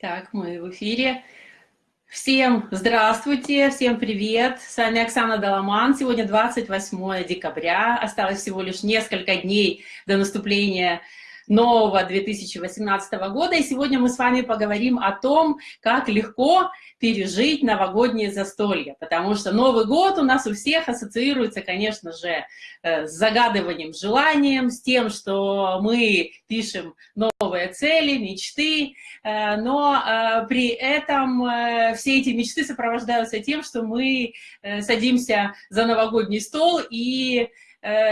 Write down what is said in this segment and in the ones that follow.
Так, мы в эфире. Всем здравствуйте, всем привет. С вами Оксана Доломан. Сегодня 28 декабря. Осталось всего лишь несколько дней до наступления нового 2018 года. И сегодня мы с вами поговорим о том, как легко пережить новогоднее застолье. Потому что Новый год у нас у всех ассоциируется, конечно же, э, с загадыванием желанием, с тем, что мы пишем новые цели, мечты, э, но э, при этом все эти мечты сопровождаются тем, что мы садимся за новогодний стол и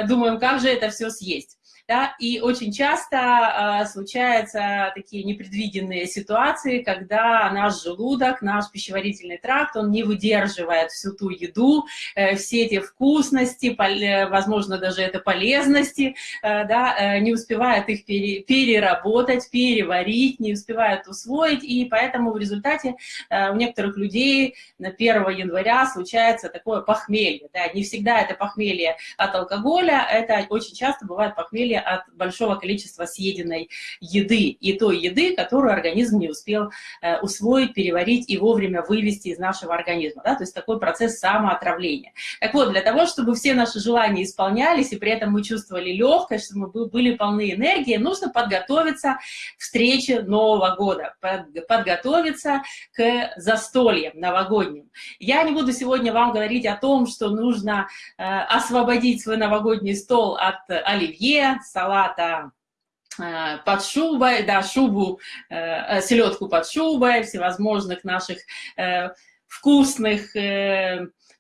думаем, как же это все съесть да, и очень часто э, случаются такие непредвиденные ситуации, когда наш желудок, наш пищеварительный тракт, он не выдерживает всю ту еду, э, все эти вкусности, пол, возможно, даже это полезности, э, да, э, не успевает их пере, переработать, переварить, не успевает усвоить, и поэтому в результате э, у некоторых людей на 1 января случается такое похмелье, да, не всегда это похмелье от алкоголя, это очень часто бывает похмелье похмелье от большого количества съеденной еды, и той еды, которую организм не успел э, усвоить, переварить и вовремя вывести из нашего организма. Да? То есть такой процесс самоотравления. Так вот, для того, чтобы все наши желания исполнялись, и при этом мы чувствовали легкость, чтобы мы были полны энергии, нужно подготовиться к встрече Нового года, подготовиться к застольям новогодним. Я не буду сегодня вам говорить о том, что нужно э, освободить свой новогодний стол от оливье, салата э, под шубой, да, шубу, э, э, селедку под шубой, всевозможных наших вкусных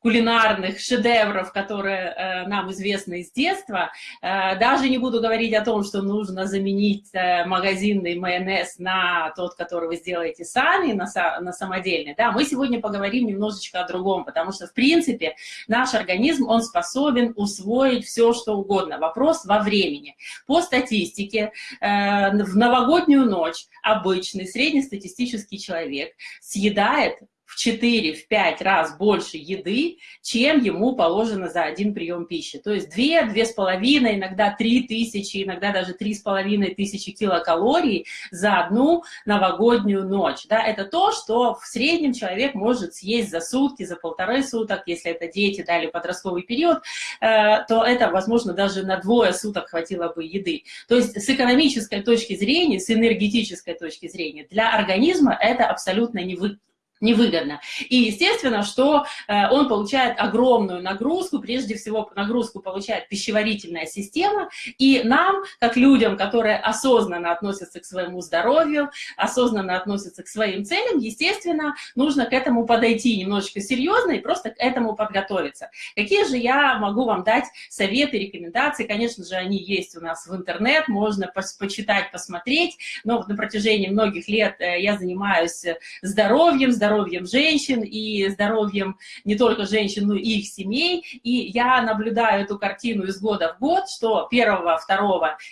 кулинарных шедевров, которые э, нам известны из детства. Э, даже не буду говорить о том, что нужно заменить э, магазинный майонез на тот, который вы сделаете сами, на, на самодельный. Да, мы сегодня поговорим немножечко о другом, потому что, в принципе, наш организм, он способен усвоить все, что угодно. Вопрос во времени. По статистике, в новогоднюю ночь обычный среднестатистический человек съедает в 4-5 раз больше еды, чем ему положено за один прием пищи. То есть 2, 2,5, иногда 3 тысячи, иногда даже 3,5 тысячи килокалорий за одну новогоднюю ночь. Да, это то, что в среднем человек может съесть за сутки, за полторы суток, если это дети дали подростковый период, э, то это, возможно, даже на двое суток хватило бы еды. То есть с экономической точки зрения, с энергетической точки зрения, для организма это абсолютно невыгодно невыгодно. И естественно, что э, он получает огромную нагрузку, прежде всего нагрузку получает пищеварительная система, и нам, как людям, которые осознанно относятся к своему здоровью, осознанно относятся к своим целям, естественно, нужно к этому подойти немножечко серьезно и просто к этому подготовиться. Какие же я могу вам дать советы, рекомендации? Конечно же, они есть у нас в интернет, можно почитать, посмотреть, но на протяжении многих лет э, я занимаюсь здоровьем, здоровьем, здоровьем женщин и здоровьем не только женщин, но и их семей. И я наблюдаю эту картину из года в год, что 1-2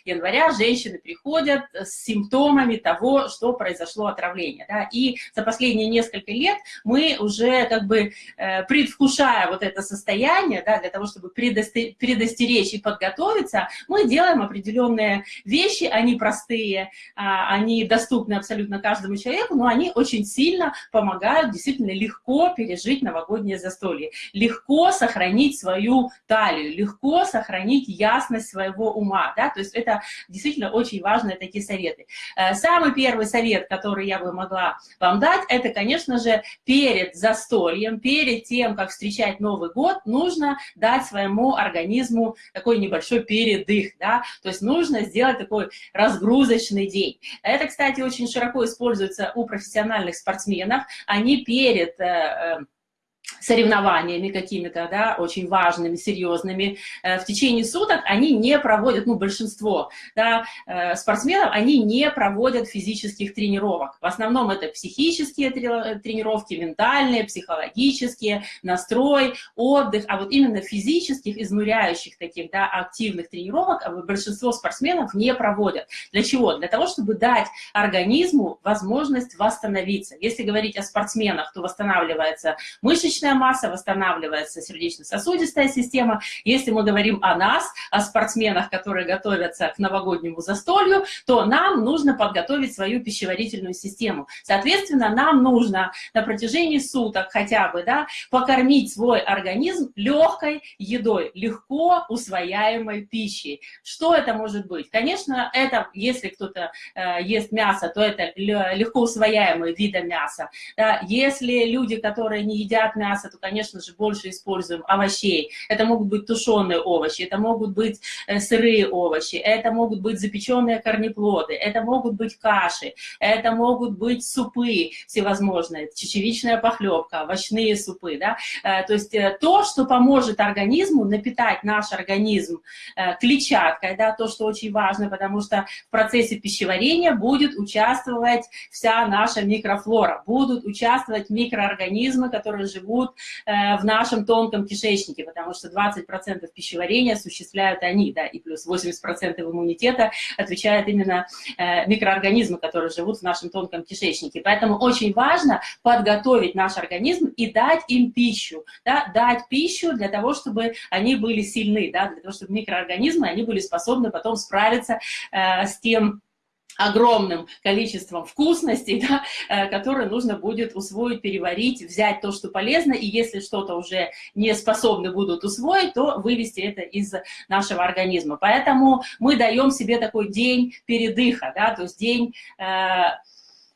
января женщины приходят с симптомами того, что произошло отравление. Да? И за последние несколько лет мы уже как бы э, предвкушая вот это состояние, да, для того, чтобы предостеречь и подготовиться, мы делаем определенные вещи, они простые, а, они доступны абсолютно каждому человеку, но они очень сильно помогают помогают действительно легко пережить новогоднее застолье, легко сохранить свою талию, легко сохранить ясность своего ума, да, то есть это действительно очень важные такие советы. Э, самый первый совет, который я бы могла вам дать, это, конечно же, перед застольем, перед тем, как встречать Новый год, нужно дать своему организму такой небольшой передых, да, то есть нужно сделать такой разгрузочный день. Это, кстати, очень широко используется у профессиональных спортсменов, они перед э, э, соревнованиями какими-то, да, очень важными, серьезными, э, в течение суток они не проводят, ну, большинство, да, э, спортсменов, они не проводят физических тренировок. В основном это психические тренировки, ментальные, психологические, настрой, отдых, а вот именно физических, изнуряющих таких, да, активных тренировок а большинство спортсменов не проводят. Для чего? Для того, чтобы дать организму возможность восстановиться. Если говорить о спортсменах, то восстанавливается мышечная мышечная масса, восстанавливается сердечно-сосудистая система. Если мы говорим о нас, о спортсменах, которые готовятся к новогоднему застолью, то нам нужно подготовить свою пищеварительную систему. Соответственно, нам нужно на протяжении суток хотя бы да, покормить свой организм легкой едой, легко усвояемой пищей. Что это может быть? Конечно, это, если кто-то э, ест мясо, то это легко усвояемые виды мяса. Да? Если люди, которые не едят мясо, то, конечно же, больше используем овощей. Это могут быть тушеные овощи, это могут быть э, сырые овощи, это могут быть запеченные корнеплоды, это могут быть каши, это могут быть супы всевозможные, чечевичная похлебка, овощные супы. Да? Э, то есть э, то, что поможет организму напитать наш организм клетчаткой, да, то, что очень важно, потому что в процессе пищеварения будет участвовать вся наша микрофлора, будут участвовать микроорганизмы, которые живут э, в нашем тонком кишечнике, потому что 20% пищеварения осуществляют они, да, и плюс 80% иммунитета отвечают именно э, микроорганизмы, которые живут в нашем тонком кишечнике. Поэтому очень важно подготовить наш организм и дать им пищу, да, дать пищу для того, чтобы они были сильны, да, для того, чтобы микроорганизмы, они были способны потом справиться э, с тем, огромным количеством вкусностей, да, э, которые нужно будет усвоить, переварить, взять то, что полезно, и если что-то уже не способны будут усвоить, то вывести это из нашего организма. Поэтому мы даем себе такой день передыха, да, то есть день... Э,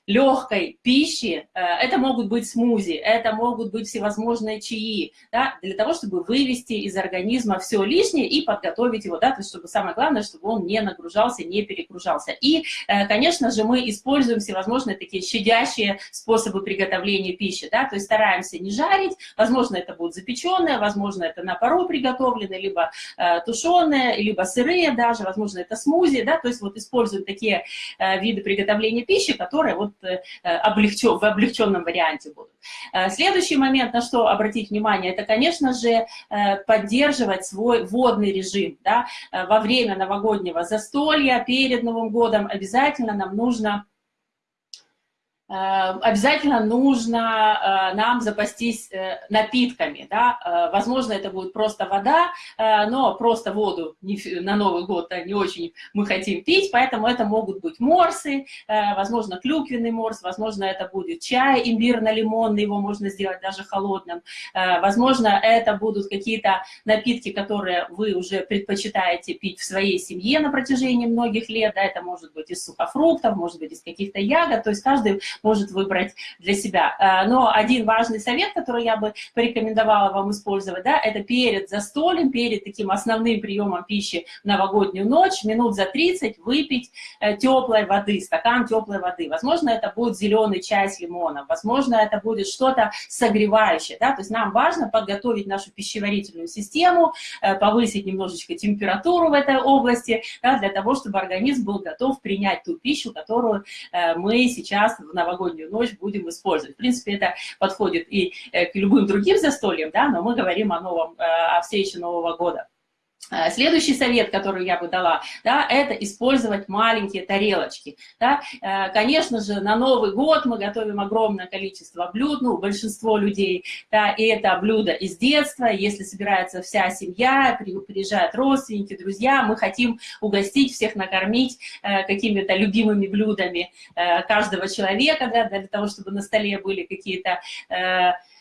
легкой пищи, э, это могут быть смузи, это могут быть всевозможные чаи, да, для того, чтобы вывести из организма все лишнее и подготовить его, да, то есть чтобы самое главное, чтобы он не нагружался, не перегружался. И, э, конечно же, мы используем всевозможные такие щадящие способы приготовления пищи, да, то есть стараемся не жарить, возможно, это будет запеченное, возможно, это на пару приготовленное, либо э, тушеное, либо сырые даже, возможно, это смузи, да, то есть вот используем такие виды приготовления пищи, которые вот облегчен, в облегченном варианте будут. Э, следующий момент, на что обратить внимание, это, конечно же, э, поддерживать свой водный режим. Да? Во время новогоднего застолья, перед Новым годом обязательно нам нужно Э, обязательно нужно э, нам запастись э, напитками, да, возможно, это будет просто вода, но просто воду на Новый год не очень мы хотим пить, поэтому это могут быть морсы, возможно, клюквенный морс, возможно, это будет чай имбирно-лимонный, его можно сделать даже холодным, возможно, это будут какие-то напитки, которые вы уже предпочитаете пить в своей семье на протяжении многих лет, да, это может быть из сухофруктов, может быть из каких-то ягод, то есть каждый может выбрать для себя. Э, но один важный совет, который я бы порекомендовала вам использовать, да, это перед застольем, перед таким основным приемом пищи в новогоднюю ночь, минут за 30 выпить э, теплой воды, стакан теплой воды. Возможно, это будет зеленый чай с лимоном, возможно, это будет что-то согревающее, да, то есть нам важно подготовить нашу пищеварительную систему, э, повысить немножечко температуру в этой области, да, для того, чтобы организм был готов принять ту пищу, которую мы сейчас в новогоднюю ночь будем использовать. В принципе, это подходит и э, к любым другим застольям, да, но мы говорим о, новом, э, о встрече Нового года. Э, следующий совет, который я бы дала, да, это использовать маленькие тарелочки. Да. Э, конечно же, на Новый год мы готовим огромное количество блюд, ну, большинство людей, да, и это блюда из детства, если собирается вся семья, приезжают родственники, друзья, мы хотим угостить всех, накормить э, какими-то любимыми блюдами каждого человека, да, для того, чтобы на столе были какие-то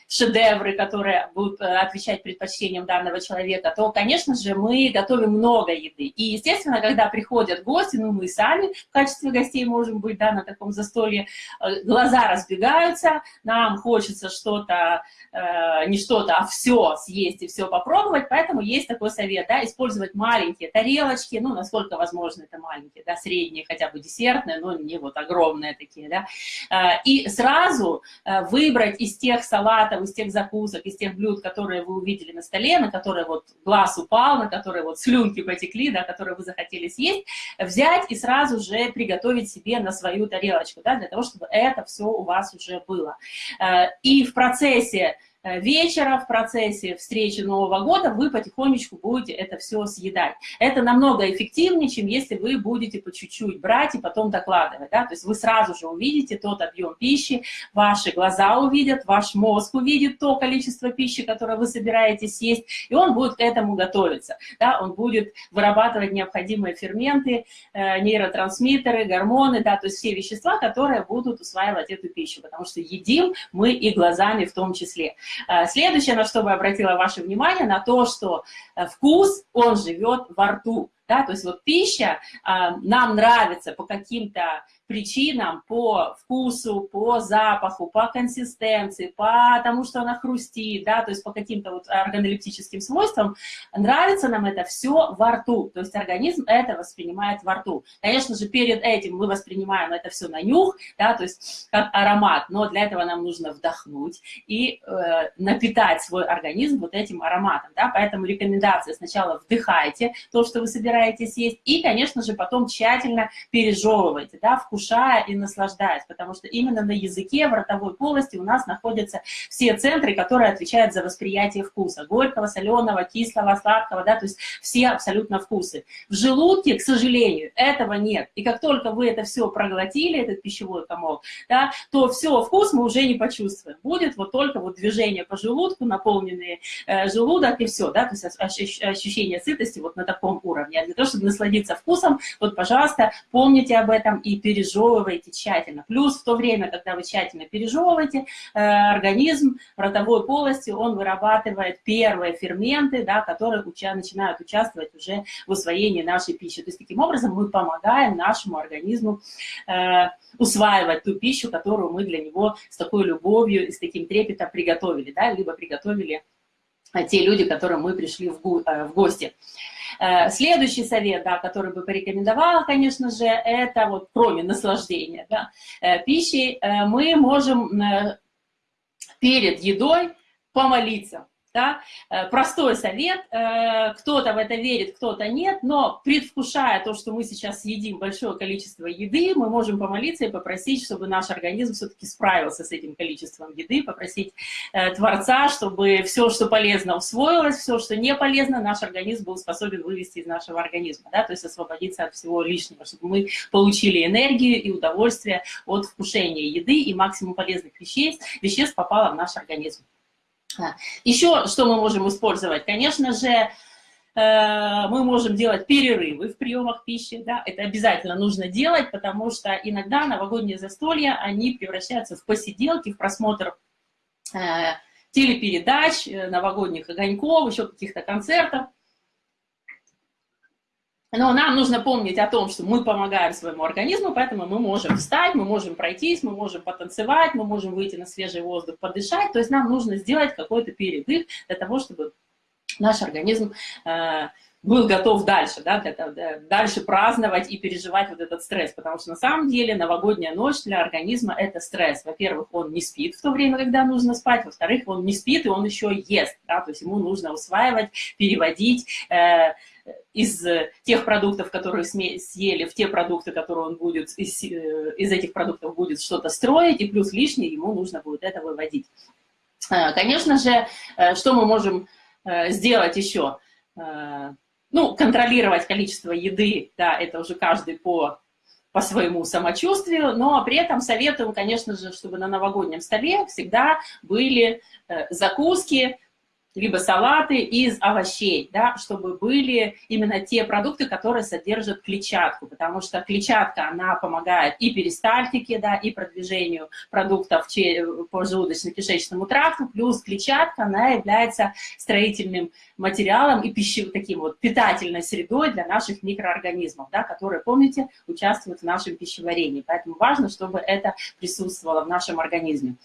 шедевры, которые будут э, отвечать предпочтениям данного человека, то, конечно же, мы готовим много еды. И, естественно, когда приходят гости, ну, мы сами в качестве гостей можем быть, да, на таком застолье, э, глаза разбегаются, нам хочется что-то, э, не что-то, а все съесть и все попробовать, поэтому есть такой совет, да, использовать маленькие тарелочки, ну, насколько возможно это маленькие, да, средние, хотя бы десертные, но не вот огромные такие, да, и сразу выбрать из тех салатов, там, из тех закусок, из тех блюд, которые вы увидели на столе, на которые вот глаз упал, на которые вот слюнки потекли, да, которые вы захотели съесть, взять и сразу же приготовить себе на свою тарелочку, да, для того, чтобы это все у вас уже было. Э, и в процессе вечера в процессе встречи Нового года вы потихонечку будете это все съедать. Это намного эффективнее, чем если вы будете по чуть-чуть брать и потом докладывать. Да? То есть вы сразу же увидите тот объем пищи, ваши глаза увидят, ваш мозг увидит то количество пищи, которое вы собираетесь есть, и он будет к этому готовиться. Да? Он будет вырабатывать необходимые ферменты, э, нейротрансмиттеры, гормоны, да, то есть все вещества, которые будут усваивать эту пищу, потому что едим мы и глазами в том числе. Э, следующее, на что бы обратила ваше внимание, на то, что э, вкус, он живет во рту. Да, то есть вот пища нам нравится по каким-то причинам, по вкусу, по запаху, по консистенции, по тому, что она хрустит, да, то есть по каким-то вот органолептическим свойствам, нравится нам это все во рту, то есть организм это воспринимает во рту. Конечно же, перед этим мы воспринимаем это все на нюх, да, то есть как аромат, но для этого нам нужно вдохнуть и э, напитать свой организм вот этим ароматом, да, поэтому рекомендация сначала вдыхайте то, что вы собираетесь есть, и, конечно же, потом тщательно пережевывайте, да, вкус вкушая и наслаждаясь, потому что именно на языке, в ротовой полости у нас находятся все центры, которые отвечают за восприятие вкуса. Горького, соленого, кислого, сладкого, да, то есть все абсолютно вкусы. В желудке, к сожалению, этого нет. И как только вы это все проглотили, этот пищевой комок, да, то все, вкус мы уже не почувствуем. Будет вот только вот движение по желудку, наполненный э, желудок и все, да, то есть ощущение сытости вот на таком уровне. А для того, чтобы насладиться вкусом, вот, пожалуйста, помните об этом и переживайте пережевываете тщательно. Плюс в то время, когда вы тщательно пережевываете, э, организм ротовой полости, он вырабатывает первые ферменты, да, которые начинают участвовать уже в усвоении нашей пищи. То есть таким образом мы помогаем нашему организму э, усваивать ту пищу, которую мы для него с такой любовью и с таким трепетом приготовили, да, либо приготовили те люди, к которым мы пришли в, в гости. Э, следующий совет, да, который бы порекомендовала, конечно же, это вот кроме наслаждения да, э, пищей, э, мы можем перед едой помолиться. Да? Э, простой совет, э, кто-то в это верит, кто-то нет, но предвкушая то, что мы сейчас едим большое количество еды, мы можем помолиться и попросить, чтобы наш организм все-таки справился с этим количеством еды, попросить э, Творца, чтобы все, что полезно, усвоилось, все, что не полезно, наш организм был способен вывести из нашего организма, да? то есть освободиться от всего лишнего, чтобы мы получили энергию и удовольствие от вкушения еды, и максимум полезных веществ, веществ попало в наш организм. Еще что мы можем использовать? Конечно же, э, мы можем делать перерывы в приемах пищи, да, это обязательно нужно делать, потому что иногда новогодние застолья, они превращаются в посиделки, в просмотр э, телепередач, э, новогодних огоньков, еще каких-то концертов. Но нам нужно помнить о том, что мы помогаем своему организму, поэтому мы можем встать, мы можем пройтись, мы можем потанцевать, мы можем выйти на свежий воздух, подышать. То есть нам нужно сделать какой-то передых для того, чтобы наш организм э, был готов дальше, да, для, для, дальше праздновать и переживать вот этот стресс. Потому что на самом деле новогодняя ночь для организма – это стресс. Во-первых, он не спит в то время, когда нужно спать. Во-вторых, он не спит, и он еще ест. Да, то есть ему нужно усваивать, переводить, э, из тех продуктов, которые съели, в те продукты, которые он будет, из, э, из этих продуктов будет что-то строить, и плюс лишнее ему нужно будет это выводить. Э, конечно же, что мы можем сделать еще? Ну, контролировать количество еды, да, это уже каждый по, по своему самочувствию, но при этом советуем, конечно же, чтобы на новогоднем столе всегда были закуски, либо салаты из овощей, да, чтобы были именно те продукты, которые содержат клетчатку, потому что клетчатка, она помогает и перистальтике, да, и продвижению продуктов по желудочно-кишечному тракту, плюс клетчатка, она является строительным материалом и пищевым таким вот питательной средой для наших микроорганизмов, да, которые, помните, участвуют в нашем пищеварении. Поэтому важно, чтобы это присутствовало в нашем организме.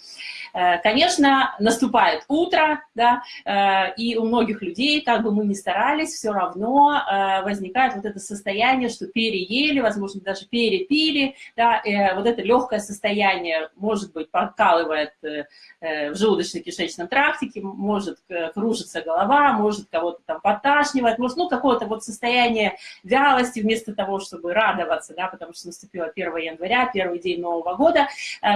Э, конечно, наступает утро, да, э, и у многих людей, как бы мы ни старались, все равно возникает вот это состояние, что переели, возможно, даже перепили, да, вот это легкое состояние, может быть, подкалывает в желудочно-кишечном тракте, может кружиться голова, может кого-то там подташнивать, может, ну, какое-то вот состояние вялости вместо того, чтобы радоваться, да, потому что наступило 1 января, первый день Нового года,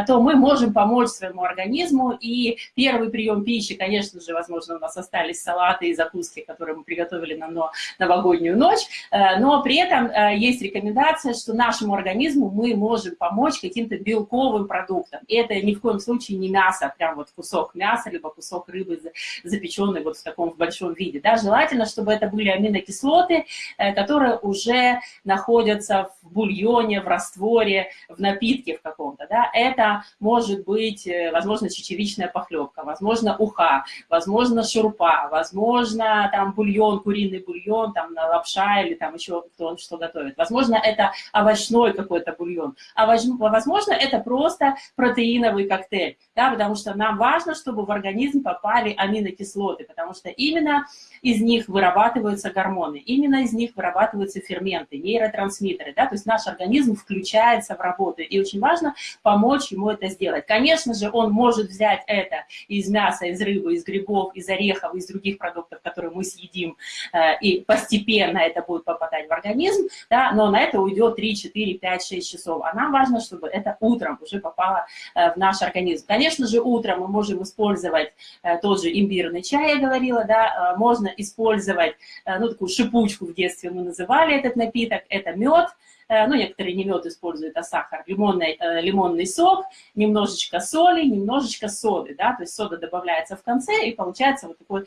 то мы можем помочь своему организму, и первый прием пищи, конечно же, возможно, у нас остались салаты и закуски, которые мы приготовили на новогоднюю ночь, э, но при этом э, есть рекомендация, что нашему организму мы можем помочь каким-то белковым продуктом. И это ни в коем случае не мясо, прям вот кусок мяса, либо кусок рыбы запеченный вот в таком в большом виде. Да? Желательно, чтобы это были аминокислоты, э, которые уже находятся в бульоне, в растворе, в напитке в каком-то. Да? Это может быть, возможно, чечевичная похлебка, возможно, уха, возможно, шурпа, возможно, там бульон, куриный бульон, там лапша или там еще кто что готовит. Возможно, это овощной какой-то бульон, а возможно, это просто протеиновый коктейль, да, потому что нам важно, чтобы в организм попали аминокислоты, потому что именно из них вырабатываются гормоны, именно из них вырабатываются ферменты, нейротрансмиттеры, да, то есть наш организм включается в работу, и очень важно помочь ему это сделать. Конечно же, он может взять это из мяса, из рыбы, из грибов, из орехов, из других продуктов, которые мы съедим, э, и постепенно это будет попадать в организм, да, но на это уйдет 3, 4, 5, 6 часов, а нам важно, чтобы это утром уже попало э, в наш организм. Конечно же, утром мы можем использовать э, тот же имбирный чай, я говорила, да, можно использовать, ну, такую шипучку в детстве мы называли этот напиток, это мед, ну, некоторые не мед используют, а сахар, лимонный, лимонный сок, немножечко соли, немножечко соды, да, то есть сода добавляется в конце, и получается вот такой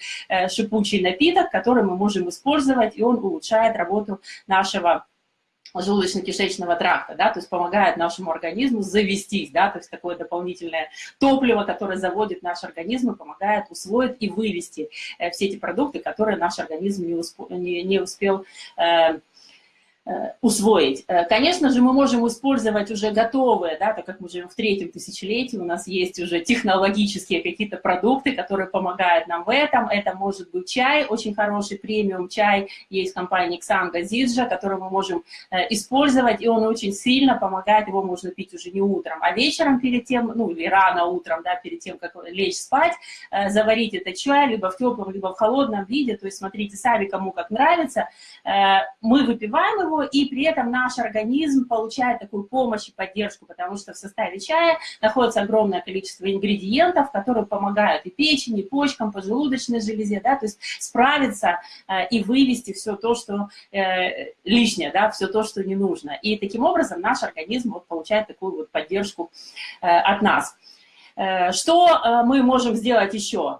шипучий напиток, который мы можем использовать, и он улучшает работу нашего желудочно-кишечного тракта, да, то есть помогает нашему организму завестись, да, то есть такое дополнительное топливо, которое заводит наш организм и помогает усвоить и вывести э, все эти продукты, которые наш организм не, усп не, не успел э, Э, усвоить. Э, конечно же, мы можем использовать уже готовые, да, так как мы живем в третьем тысячелетии, у нас есть уже технологические какие-то продукты, которые помогают нам в этом. Это может быть чай, очень хороший премиум чай, есть компания Xanga Zidja, который мы можем э, использовать, и он очень сильно помогает, его можно пить уже не утром, а вечером перед тем, ну или рано утром, да, перед тем, как лечь спать, заварить этот чай либо в теплом, либо в холодном виде, то есть смотрите сами, кому как нравится. Мы выпиваем его, и при этом наш организм получает такую помощь и поддержку, потому что в составе чая находится огромное количество ингредиентов, которые помогают и печени, и почкам, поджелудочной железе, да, то есть справиться э, и вывести все то, что э, лишнее, да, все то, что не нужно. И таким образом наш организм вот получает такую вот поддержку э, от нас. Э, что э, мы можем сделать еще?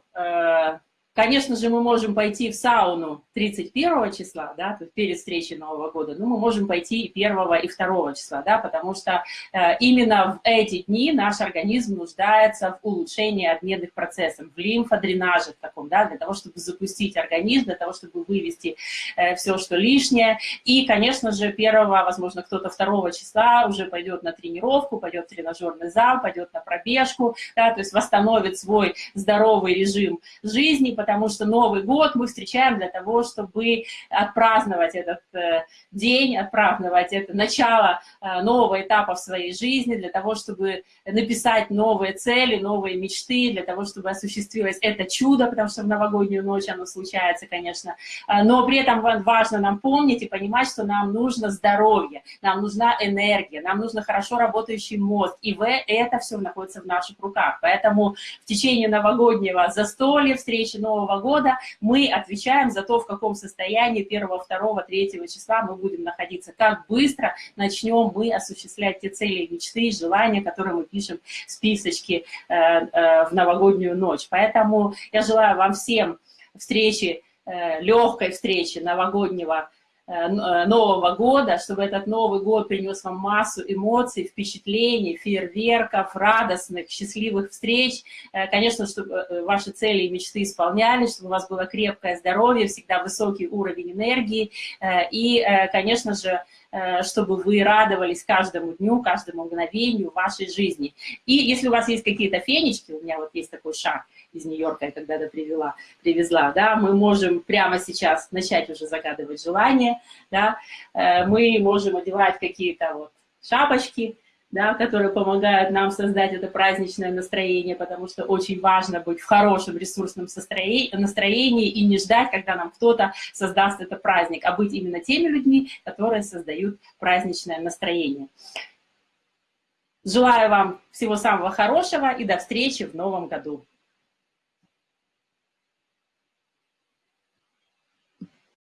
Конечно же, мы можем пойти в сауну 31 числа, да, то есть перед встречей Нового года, но мы можем пойти и 1 и 2 числа, да, потому что э, именно в эти дни наш организм нуждается в улучшении обменных процессов, в лимфодренаже в таком, да, для того, чтобы запустить организм, для того, чтобы вывести э, все, что лишнее. И, конечно же, 1, возможно, кто-то 2 числа уже пойдет на тренировку, пойдет в тренажерный зал, пойдет на пробежку, да, то есть восстановит свой здоровый режим жизни, потому что Новый год мы встречаем для того, чтобы отпраздновать этот э, день, отпраздновать это начало э, нового этапа в своей жизни, для того, чтобы написать новые цели, новые мечты, для того, чтобы осуществилось это чудо, потому что в новогоднюю ночь оно случается, конечно. Э, но при этом важно нам помнить и понимать, что нам нужно здоровье, нам нужна энергия, нам нужно хорошо работающий мозг, и в это все находится в наших руках. Поэтому в течение новогоднего застолья, встречи Нового Нового года мы отвечаем за то, в каком состоянии 1, 2, 3 числа мы будем находиться, как быстро начнем мы осуществлять те цели, мечты, желания, которые мы пишем в списочке э, э, в новогоднюю ночь. Поэтому я желаю вам всем встречи, э, легкой встречи новогоднего Нового года, чтобы этот Новый год принес вам массу эмоций, впечатлений, фейерверков, радостных, счастливых встреч. Э, конечно, чтобы ваши цели и мечты исполнялись, чтобы у вас было крепкое здоровье, всегда высокий уровень энергии. И, конечно же, э, чтобы вы радовались каждому дню, каждому мгновению вашей жизни. И если у вас есть какие-то фенечки, у меня вот есть такой шаг из Нью-Йорка, я когда-то привела, привезла, да, мы можем прямо сейчас начать уже загадывать желания, да, э, мы можем одевать какие-то вот шапочки, да, которые помогают нам создать это праздничное настроение, потому что очень важно быть в хорошем ресурсном настроении и не ждать, когда нам кто-то создаст этот праздник, а быть именно теми людьми, которые создают праздничное настроение. Желаю вам всего самого хорошего и до встречи в новом году.